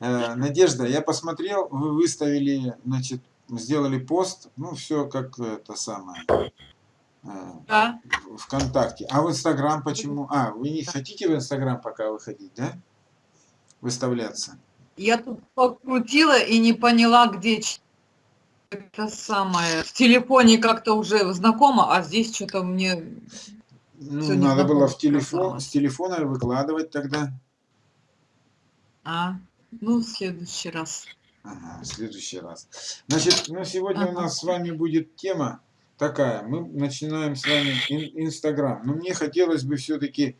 Э, Надежда, я посмотрел, вы выставили, значит, сделали пост, ну, все как это самое, э, Да. ВКонтакте. А в Инстаграм почему? А, вы не хотите в Инстаграм пока выходить, да? Выставляться? Я тут покрутила и не поняла, где это самое. В телефоне как-то уже знакомо, а здесь что-то мне... Ну, надо было незнакомо в телефон, с телефона выкладывать тогда. А, ну, в следующий раз. Ага, в следующий раз. Значит, ну, сегодня у Ага. нас с вами будет тема такая. Мы начинаем с вами ин- Инстаграм. Но мне хотелось бы все-таки,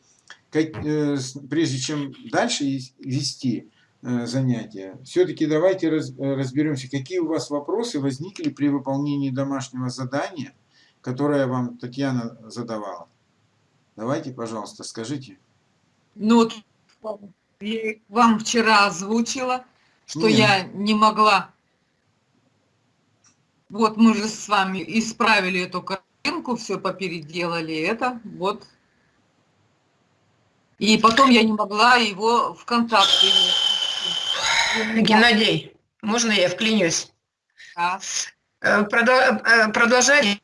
прежде чем дальше ес- вести э, занятия, все-таки давайте раз- э, разберемся, какие у вас вопросы возникли при выполнении домашнего задания, которое вам Татьяна задавала. Давайте, пожалуйста, скажите. Ну, вот я вам вчера озвучила, что Не. я не могла. Вот мы же с вами исправили эту картинку, все попеределали это, вот. И потом я не могла его ВКонтакте. Геннадий, можно я вклинюсь? Да. Э, э, Продолжать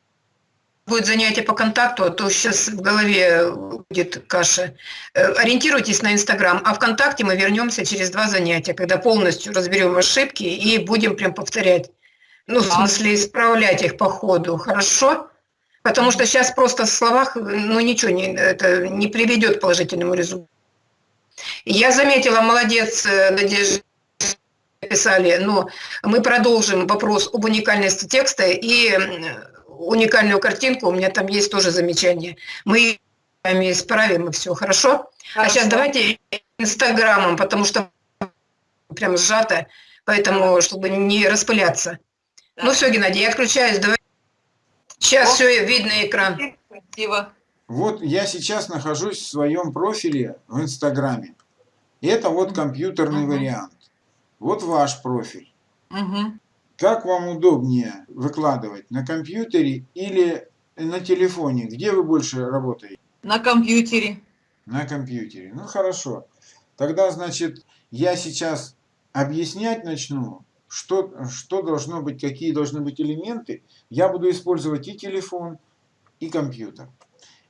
будет занятие по контакту, то сейчас в голове будет каша. Э, Ориентируйтесь на Инстаграм, а ВКонтакте мы вернемся через два занятия, когда полностью разберем ошибки и будем прям повторять. Ну, в смысле, исправлять их по ходу, хорошо? Потому что сейчас просто в словах, ну, ничего не, это не приведет к положительному результату. Я заметила, молодец, э, Надежда, писали, но мы продолжим вопрос об уникальности текста и уникальную картинку, у меня там есть тоже замечание. Мы сами исправим и все, хорошо? А сейчас Хорошо. давайте инстаграмом, потому что прям сжато, поэтому, чтобы не распыляться. Да. Ну все, Геннадий, я отключаюсь, давай. Сейчас О. все, видно экран. Спасибо. Вот я сейчас нахожусь в своем профиле в Инстаграме. Это вот компьютерный Мгм. вариант. Вот ваш профиль. Мгм. Как вам удобнее выкладывать, на компьютере или на телефоне? Где вы больше работаете? На компьютере. На компьютере. Ну хорошо. Тогда, значит, я сейчас объяснять начну, что, что должно быть, какие должны быть элементы. Я буду использовать и телефон, и компьютер.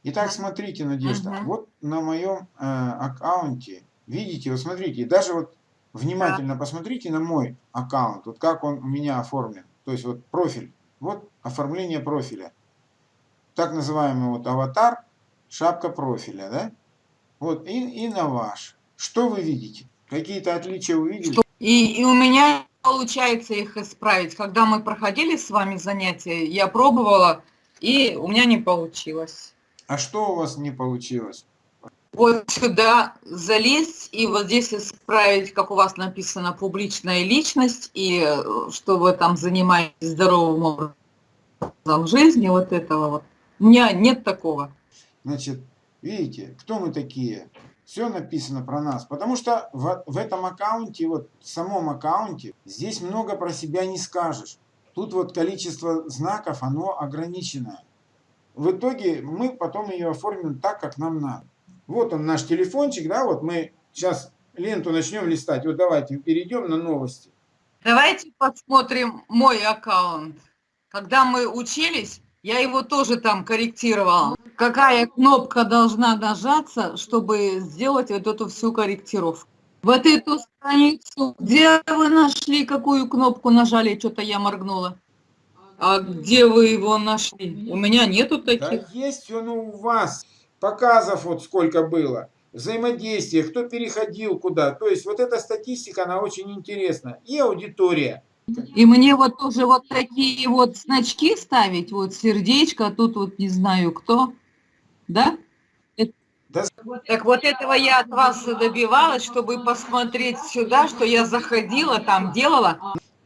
Итак, смотрите, Надежда, Мгм. вот на моем э, аккаунте, видите, вот смотрите, даже вот внимательно посмотрите на мой аккаунт, вот как он у меня оформлен. То есть вот профиль, вот оформление профиля. Так называемый вот аватар, шапка профиля, да? Вот, и, и на ваш. Что вы видите? Какие-то отличия вы видели? И, и у меня получается их исправить. Когда мы проходили с вами занятия, я пробовала, и у меня не получилось. А что у вас не получилось? Вот сюда залезть и вот здесь исправить, как у вас написано, публичная личность, и э, что вы там занимаетесь здоровым образом жизни, вот этого вот. У меня нет такого. Значит, видите, кто мы такие? Все написано про нас. Потому что в, в этом аккаунте, вот в самом аккаунте, здесь много про себя не скажешь. Тут вот количество знаков, оно ограниченное. В итоге мы потом ее оформим так, как нам надо. Вот он наш телефончик, да, вот мы сейчас ленту начнем листать. Вот давайте перейдем на новости. Давайте посмотрим мой аккаунт. Когда мы учились, я его тоже там корректировала. Какая кнопка должна нажаться, чтобы сделать вот эту всю корректировку? Вот эту страницу, где вы нашли, какую кнопку нажали, что-то я моргнула. А где вы его нашли? У меня нету Да таких. есть он у вас. Показов вот сколько было. Взаимодействие, кто переходил куда. То есть вот эта статистика, она очень интересна. И аудитория. И мне вот тоже вот такие вот значки ставить, вот сердечко, а тут вот не знаю кто, да? Да, Так вот этого я от вас и добивалась, чтобы посмотреть сюда, что я заходила, там делала.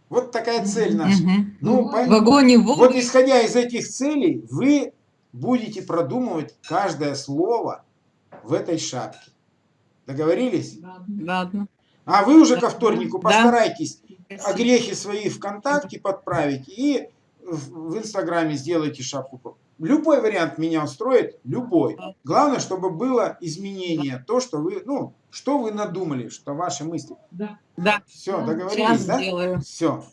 вот такая цель наша. Мгм. Ну, В пон- вагоне вот воды. исходя из этих целей, вы будете продумывать каждое слово в этой шапке. Договорились? Ладно. А вы уже ко вторнику Да. постарайтесь огрехи свои ВКонтакте подправить и в Инстаграме сделайте шапку. Любой вариант меня устроит, любой. Главное, чтобы было изменение, то, что вы, ну, что вы надумали, что ваши мысли. Да, Все, сейчас договорились, да? сделаю. Все.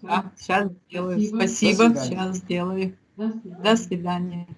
Да, сейчас сделаю. Спасибо. Сейчас сделаю. До свидания. До свидания.